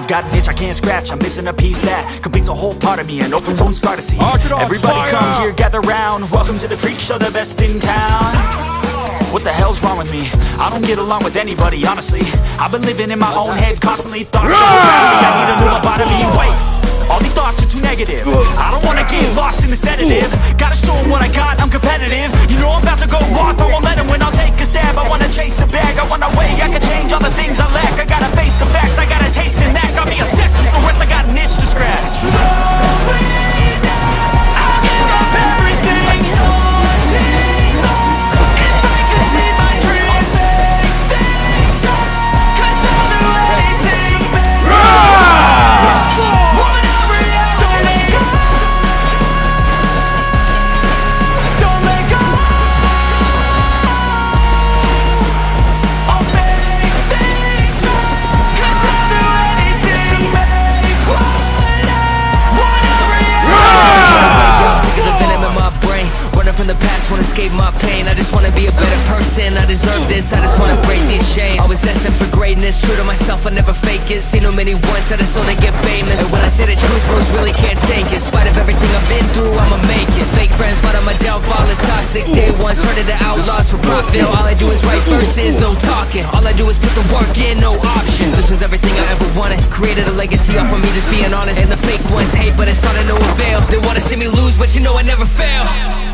I've got an itch I can't scratch, I'm missing a piece that completes a whole part of me, an open wound scar to see. Everybody come here, gather round. Welcome to the freak show, the best in town. What the hell's wrong with me? I don't get along with anybody, honestly. I've been living in my own head, constantly thoughts jump around. Think I need a new lobotomy. Wait, escape my pain. I just wanna be a better person, I deserve this. I just wanna break these chains Always asking for greatness, true to myself, I never fake it. Seen too many ones that are so they get famous. And when I say the truth, most really can't take it. In spite of everything I've been through, I'ma make it. Fake friends, but on my downfall. It's toxic. Day one, started the outlaws for profit. All I do is write verses, no talking. All I do is put the work in, no option. This was everything I ever wanted. Created a legacy off of me, just being honest. And the fake ones hate, but it's all to no avail They wanna see me lose, but you know I never fail